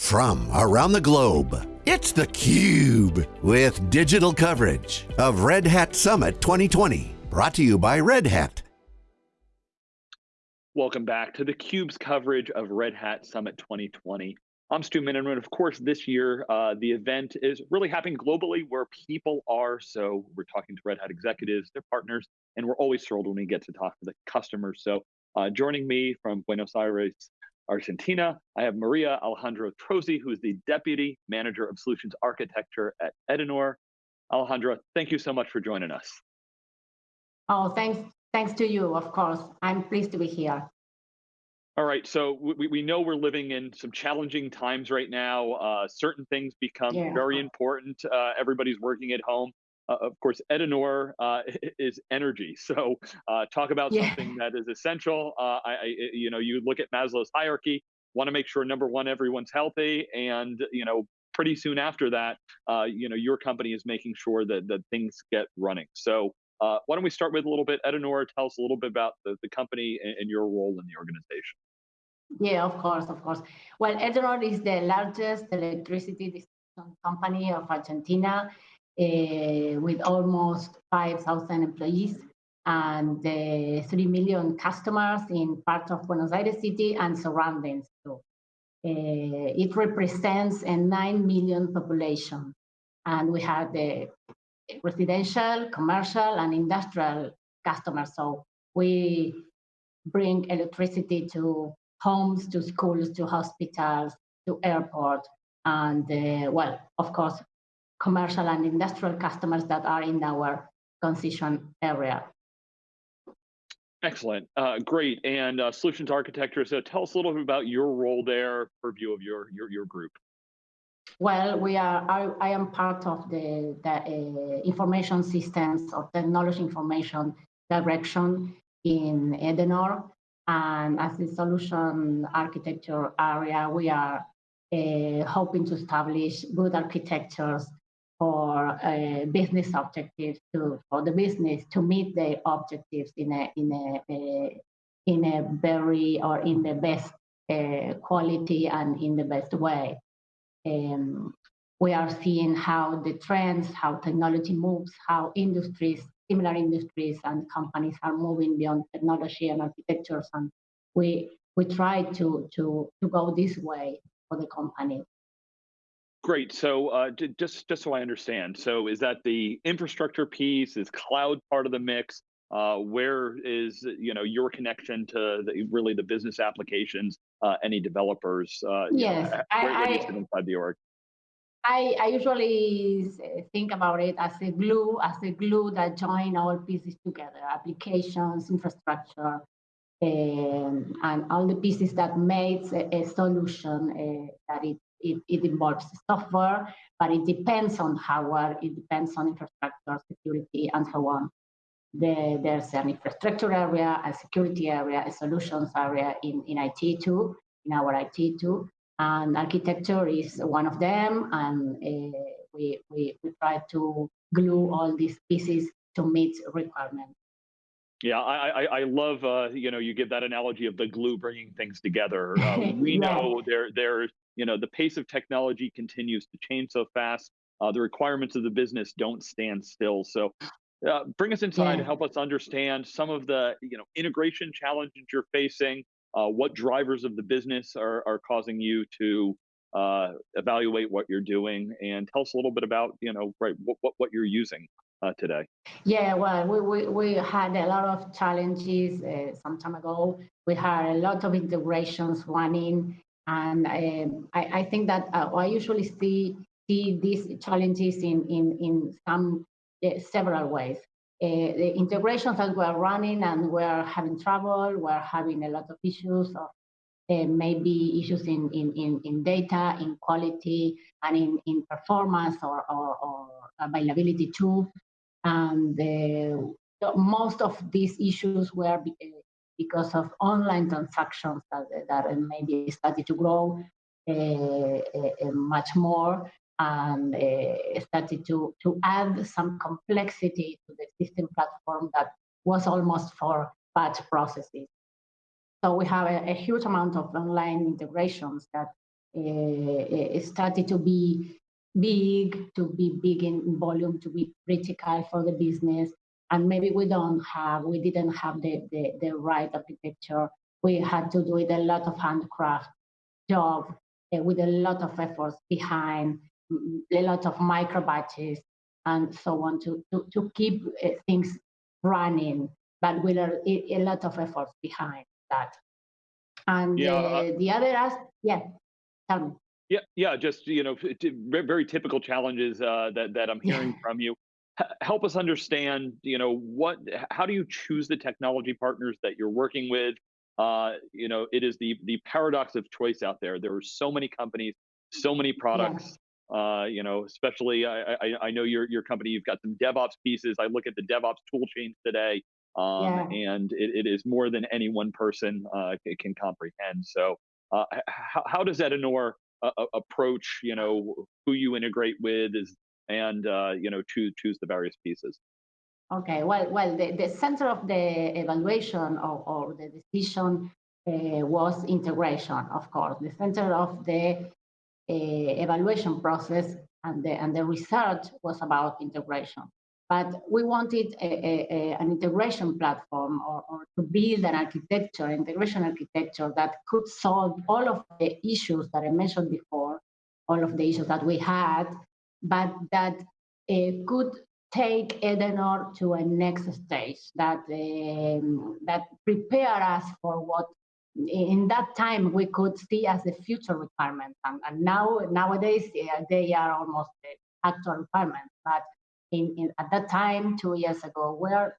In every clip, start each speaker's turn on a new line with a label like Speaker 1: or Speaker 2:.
Speaker 1: from around the globe. It's theCUBE, with digital coverage of Red Hat Summit 2020. Brought to you by Red Hat.
Speaker 2: Welcome back to theCUBE's coverage of Red Hat Summit 2020. I'm Stu Miniman. And of course, this year, uh, the event is really happening globally where people are. So we're talking to Red Hat executives, their partners, and we're always thrilled when we get to talk to the customers. So uh, joining me from Buenos Aires, Argentina, I have Maria Alejandra Trozzi, who is the Deputy Manager of Solutions Architecture at Edenor. Alejandra, thank you so much for joining us.
Speaker 3: Oh, thanks, thanks to you, of course. I'm pleased to be here.
Speaker 2: All right, so we, we know we're living in some challenging times right now. Uh, certain things become yeah. very important. Uh, everybody's working at home uh, of course, Edenor uh, is energy. So uh, talk about yeah. something that is essential. Uh, I, I, you know, you look at Maslow's hierarchy, want to make sure number one, everyone's healthy, and you know, pretty soon after that, uh, you know, your company is making sure that that things get running. So uh, why don't we start with a little bit, Edenor, tell us a little bit about the, the company and, and your role in the organization.
Speaker 3: Yeah, of course, of course. Well, Edenor is the largest electricity distribution company of Argentina with almost 5,000 employees and uh, 3 million customers in parts of Buenos Aires city and surroundings. So, uh, it represents a 9 million population. And we have the residential, commercial, and industrial customers. So we bring electricity to homes, to schools, to hospitals, to airports, and uh, well, of course, commercial and industrial customers that are in our concession area.
Speaker 2: Excellent, uh, great. And uh, solutions architecture, so tell us a little bit about your role there, purview of your, your, your group.
Speaker 3: Well, we are. I, I am part of the, the uh, information systems or technology information direction in Edenor, and as the solution architecture area, we are uh, hoping to establish good architectures for uh, business objectives to for the business to meet their objectives in a in a, a in a very or in the best uh, quality and in the best way. Um, we are seeing how the trends, how technology moves, how industries, similar industries and companies are moving beyond technology and architectures, and we we try to to to go this way for the company.
Speaker 2: Great. So uh, just just so I understand, so is that the infrastructure piece? Is cloud part of the mix? Uh, where is you know your connection to the, really the business applications? Uh, any developers? Uh,
Speaker 3: yes,
Speaker 2: know, I, where, where sit inside the org?
Speaker 3: I, I usually think about it as a glue, as a glue that join all pieces together, applications, infrastructure, um, and all the pieces that makes a, a solution uh, that it it, it involves software, but it depends on hardware, it depends on infrastructure, security, and so on. The, there's an infrastructure area, a security area, a solutions area in, in IT too, in our IT too. And architecture is one of them, and uh, we, we, we try to glue all these pieces to meet requirements.
Speaker 2: Yeah, I, I, I love uh, you know you give that analogy of the glue bringing things together. Uh, we yeah. know there there's you know, the pace of technology continues to change so fast. Uh, the requirements of the business don't stand still. So uh, bring us inside yeah. help us understand some of the you know integration challenges you're facing, uh, what drivers of the business are, are causing you to uh, evaluate what you're doing, and tell us a little bit about you know right what what, what you're using uh, today.
Speaker 3: Yeah, well, we, we, we had a lot of challenges uh, some time ago. We had a lot of integrations running and um, I, I, think that uh, I usually see see these challenges in in in some uh, several ways. Uh, the integrations that we're running and we're having trouble, we're having a lot of issues of uh, maybe issues in, in, in, in, data, in quality, and in, in performance or, or, or availability too. And uh, most of these issues were uh, because of online transactions that, that maybe started to grow uh, uh, much more and uh, started to, to add some complexity to the existing platform that was almost for batch processes. So we have a, a, huge amount of online integrations that uh, started to be big, to be big in volume, to be critical for the business. And maybe we don't have, we didn't have the, the, the right architecture. We had to do it a lot of handcraft job uh, with a lot of efforts behind, a lot of micro batches and so on to, to, to keep uh, things running, but with a, a, lot of efforts behind that. And yeah, uh, the other aspect, yeah, tell me.
Speaker 2: Yeah, yeah, just you know, very typical challenges uh, that that I'm hearing yeah. from you. Help us understand, you know, what, how do you choose the technology partners that you're working with? Uh, you know, it is the the paradox of choice out there. There are so many companies, so many products. Yeah. Uh, you know, especially I, I, I know your your company. You've got some DevOps pieces. I look at the DevOps tool chains today, um, yeah. and it, it is more than any one person uh, can comprehend. So, uh, how, how does Edenor uh, approach? You know, who you integrate with is, and uh, you know, choose choose the various pieces.
Speaker 3: Okay, well, well, the, the center of the evaluation or, or the decision uh, was integration, of course. The center of the uh, evaluation process and the, and the research was about integration. But we wanted a, a, a, an integration platform or, or, to build an architecture, integration architecture that could solve all of the issues that I mentioned before, all of the issues that we had, but that uh, could take Edenor to a next stage that um, that prepare us for what in that time we could see as the future requirements and, and now nowadays uh, they are almost the actual requirements but in, in, at that time two years ago were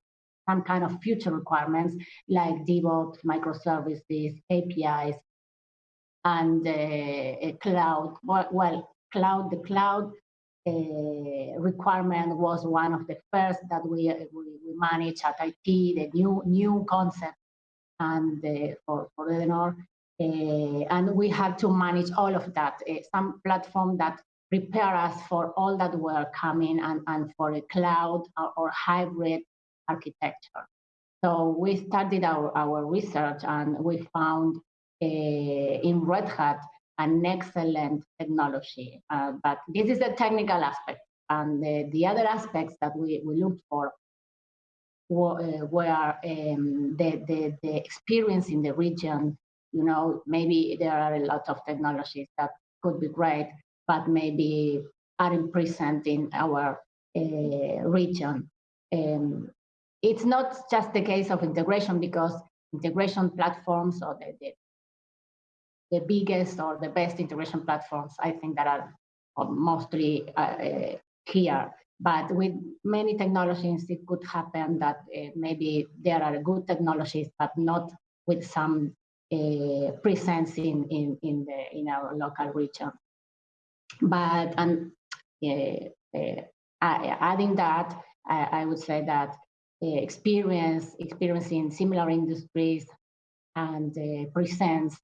Speaker 3: some kind of future requirements like DevOps, microservices, APIs, and uh, cloud. Well, well, cloud, the cloud requirement was one of the first that we, we, we managed at IT, the new new concept and uh, for, for Edenor. Uh, and we had to manage all of that, uh, some platform that prepare us for all that were coming and, and for a cloud or, or hybrid architecture. So we started our, our research and we found uh, in Red Hat an excellent technology. Uh, but this is the technical aspect. And the, the other aspects that we, we looked for were, uh, were um, the, the, the experience in the region. You know, maybe there are a lot of technologies that could be great, but maybe aren't present in our uh, region. Um, it's not just the case of integration because integration platforms or the, the, the biggest or the best integration platforms, I think that are mostly uh, here. But with many technologies, it could happen that uh, maybe there are good technologies, but not with some uh, presence in, in, in, the, in our local region. But and uh, uh, adding that, I, I, would say that uh, experience, experiencing similar industries and presence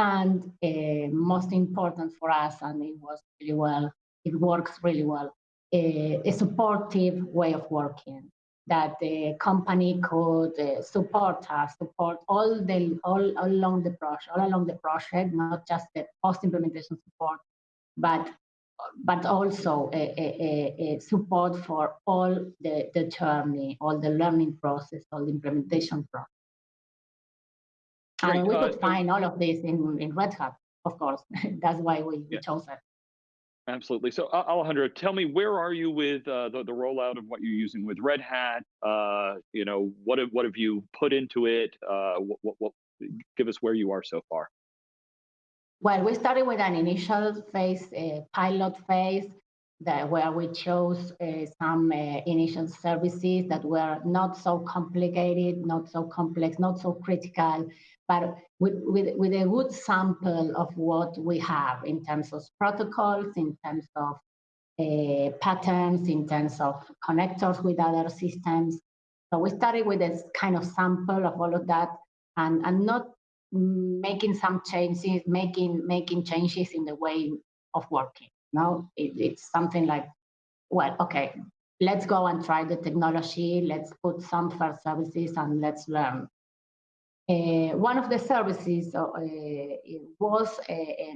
Speaker 3: and uh, most important for us, and it was really well, it works really well, uh, a supportive way of working that the company could uh, support us, support all the all, all along the project, all along the project, not just the post-implementation support, but but also a, a, a, support for all the, the journey, all the learning process, all the implementation process. And we could find all of this in, in Red Hat, of course. That's why we, yeah. chose it.
Speaker 2: Absolutely. So, Alejandra, tell me, where are you with uh, the, the rollout of what you're using with Red Hat? Uh, you know, what have, what have you put into it? Uh, what, what, what, give us where you are so far.
Speaker 3: Well, we started with an initial phase, uh, pilot phase, that where we chose uh, some uh, initial services that were not so complicated, not so complex, not so critical, but with, with, with a good sample of what we have in terms of protocols, in terms of uh, patterns, in terms of connectors with other systems. So we started with a kind of sample of all of that and, and not making some changes, making, making changes in the way of working. No, it, it's something like, well, okay, let's go and try the technology, let's put some first services and let's learn Uh, one of the services uh, was uh,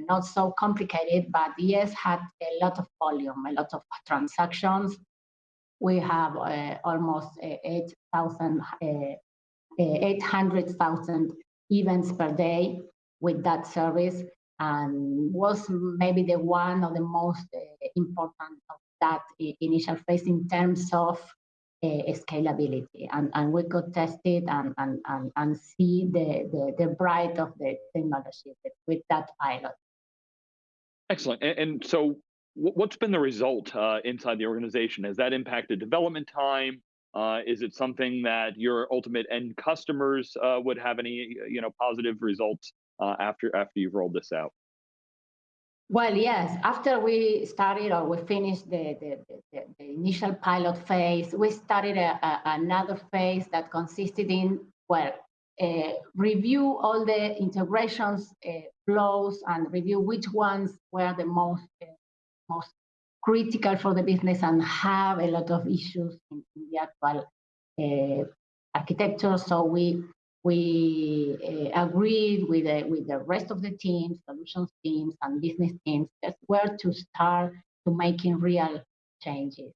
Speaker 3: not so complicated, but yes, had a lot of volume, a lot of transactions. We have uh, almost 8,000, 800,000 events per day with that service and was maybe the one of the most important of that initial phase in terms of uh, scalability and, and we could test it and, and, and, and see the, the, the bright of the technology with that pilot.
Speaker 2: Excellent. And, and so what's been the result uh, inside the organization? Has that impacted development time? Uh, is it something that your ultimate end customers uh, would have any you know positive results uh, after after you've rolled this out?
Speaker 3: Well, yes. After we started or we finished the, the, the, the initial pilot phase, we started a, a, another phase that consisted in, well, uh, review all the integrations uh, flows and review which ones were the most uh, most critical for the business and have a lot of issues in, in the actual uh, architecture. So we we uh, agreed with the, with the rest of the teams, solutions teams and business teams, just where to start to making real changes.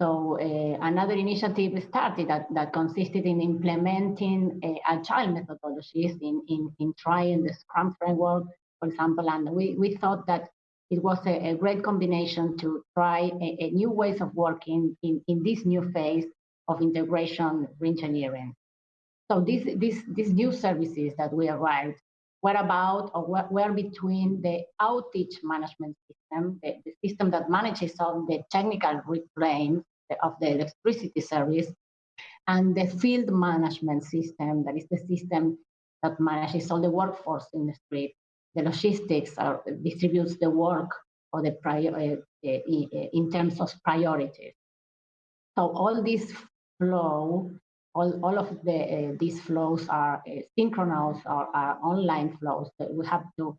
Speaker 3: So uh, another initiative started that, that consisted in implementing uh, agile methodologies in, in, in trying the Scrum framework, for example, and we, we thought that it was a, a great combination to try a, a, new ways of working in, in this new phase of integration reengineering. So these, these, these new services that we arrived were about or were between the outage management system, the, the system that manages all the technical reclaim of the electricity service, and the field management system, that is the system that manages all the workforce in the street, the logistics, or distributes the work or the prior, uh, uh, in terms of priorities. So all this flow all, all of the, uh, these flows are uh, synchronous or are online flows we have to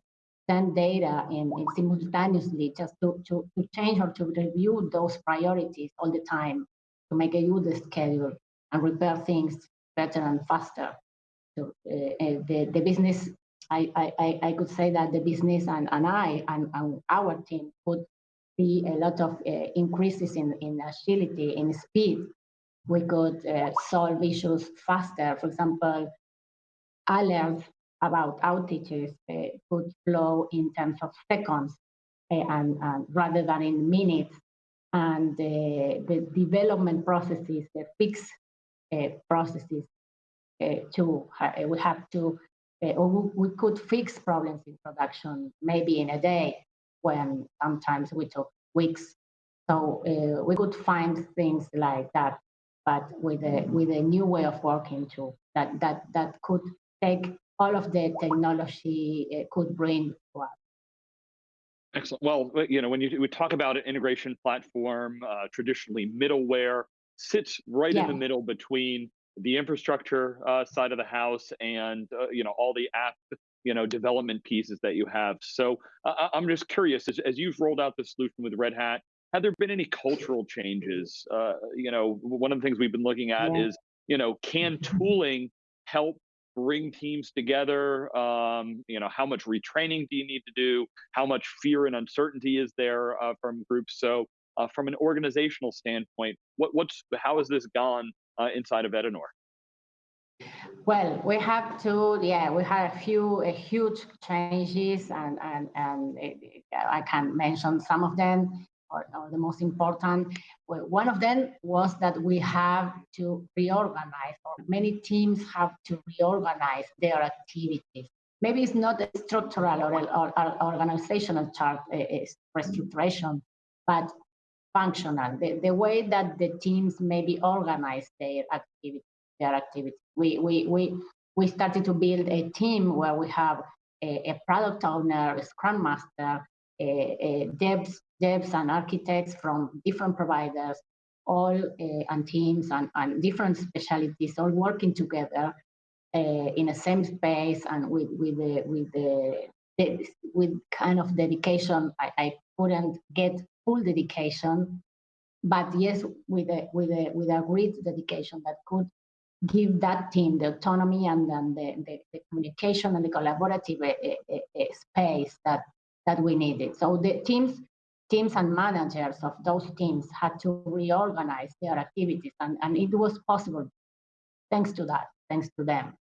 Speaker 3: send data in, simultaneously just to, to, to change or to review those priorities all the time to make a good schedule and repair things better and faster. So uh, uh, the, the business, I, I, I could say that the business and, and I and, and our team could see a lot of uh, increases in, in agility, in speed, we could uh, solve issues faster. For example, alerts about outages uh, could flow in terms of seconds uh, and, and, rather than in minutes. And the development processes, the fix uh, processes, uh, to we have to, uh, or we could fix problems in production maybe in a day when sometimes we took weeks. So we could find things like that but with a with a new way of working too that that that could take all of the technology it could bring to us.
Speaker 2: Excellent. Well, you know, when you we talk about an integration platform, uh, traditionally middleware sits right yeah. in the middle between the infrastructure uh, side of the house and uh, you know all the app you know development pieces that you have. So uh, I'm just curious as, as you've rolled out the solution with Red Hat, have there been any cultural changes? Uh, you know, one of the things we've been looking at yeah. is, you know, can tooling help bring teams together? Um, you know, how much retraining do you need to do? How much fear and uncertainty is there uh, from groups? So, uh, from an organizational standpoint, what, what's how has this gone uh, inside of Edenor?
Speaker 3: Well, we have to, yeah, we had a few a huge changes, and and and I can mention some of them or, or, the most important. One of them was that we have to reorganize, or many teams have to reorganize their activities. Maybe it's not a structural or, or, or organizational chart uh, restructuration, but functional. The, the way that the teams maybe organize their activity, their activity. We, we, we, we started to build a team where we have a, a product owner, a scrum master, a, a devs devs and architects from different providers, all uh, and teams and, and different specialties, all working together uh, in the same space and with with the with the, with kind of dedication. I, I couldn't get full dedication, but yes, with a with a with a great dedication that could give that team the autonomy and then the, the, the communication and the collaborative uh, space that that we needed. So the teams teams and managers of those teams had to reorganize their activities and, and it was possible thanks to that, thanks to them.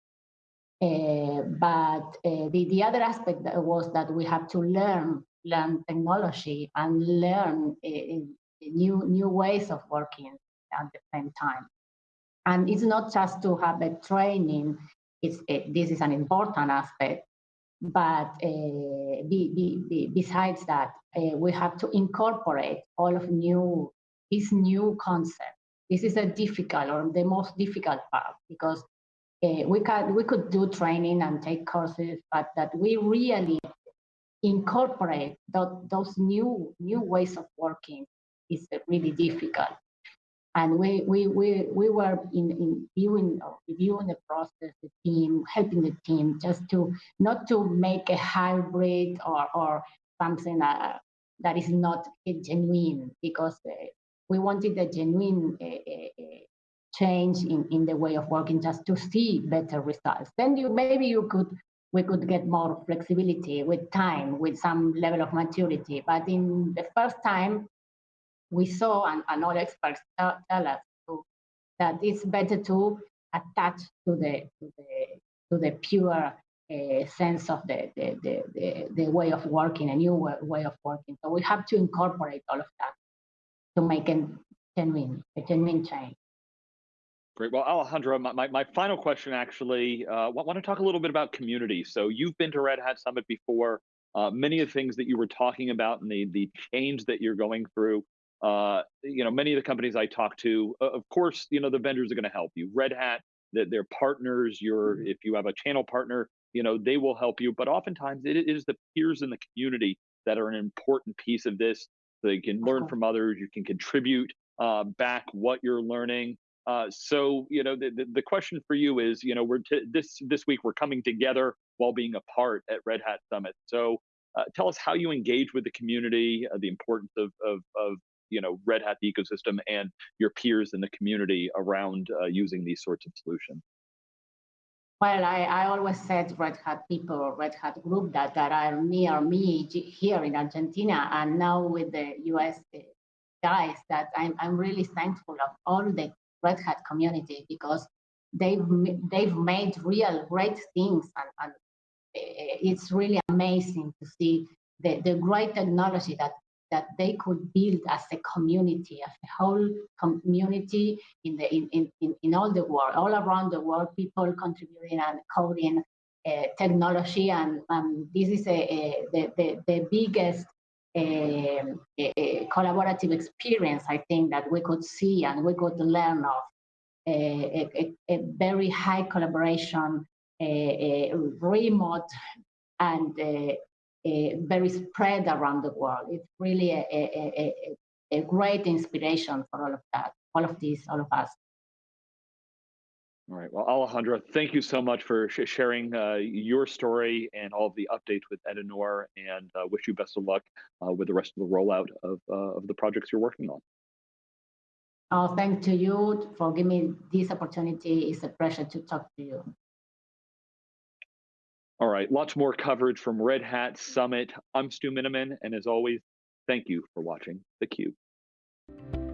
Speaker 3: Uh, but uh, the, the other aspect was that we had to learn learn technology and learn uh, new new ways of working at the same time. And it's not just to have a training, it's, this is an important aspect, but uh, be, be, be, besides that, uh, we have to incorporate all of new, this new concept. This is a difficult or the most difficult part because uh, we, can, we could do training and take courses, but that we really incorporate those new, new ways of working is really difficult and we we we, we were in, in viewing reviewing the process the team helping the team just to not to make a hybrid or or something that, that is not genuine because uh, we wanted a genuine uh, change in in the way of working just to see better results. Then you maybe you could we could get more flexibility with time with some level of maturity. But in the first time we saw and, and all experts tell, tell us to, that it's better to attach to the to the to the pure uh, sense of the the, the the, the way of working, a new way of working. So we have to incorporate all of that to make a genuine a genuine change.
Speaker 2: Great. Well, Alejandra, my, my, my final question actually, uh, want to talk a little bit about community. So you've been to Red Hat Summit before. Uh, many of the things that you were talking about and the, the change that you're going through uh, you know, many of the companies I talk to, of course, you know, the vendors are going to help you. Red Hat, that they're partners. Your mm-hmm. if you have a channel partner, you know, they will help you. But oftentimes, it is the peers in the community that are an important piece of this. So you can learn from others. You can contribute uh, back what you're learning. Uh, so you know the, the, the question for you is you know we're this this week we're coming together while being apart at Red Hat Summit. So uh, tell us how you engage with the community, uh, the importance of, of, of you know Red Hat ecosystem and your peers in the community around uh, using these sorts of solutions?
Speaker 3: Well, I, I always said Red Hat people, Red Hat group that, that are near me here in Argentina and now with the US uh, guys that I'm, I'm really thankful of all the Red Hat community because they've they've made real great things and, and uh, it's really amazing to see the, the great technology that that they could build as a community, as a whole community in the in, in, in all the world, all around the world, people contributing and coding uh, technology, and um, this is a, a, the, the, the biggest uh, a, collaborative experience I think that we could see and we could learn of. A, a very high collaboration, a, remote and uh, very spread around the world. It's really a, a, a, a great inspiration for all of that, all of these, all of us.
Speaker 2: All right. Well, Alejandra, thank you so much for sh sharing uh, your story and all of the updates with Edenor, and uh, wish you best of luck uh, with the rest of the rollout of uh, of the projects you're working on.
Speaker 3: Oh, thanks to you for giving me this opportunity. It's a pleasure to talk to you.
Speaker 2: All right, lots more coverage from Red Hat Summit. I'm Stu Miniman, and as always, thank you for watching theCUBE.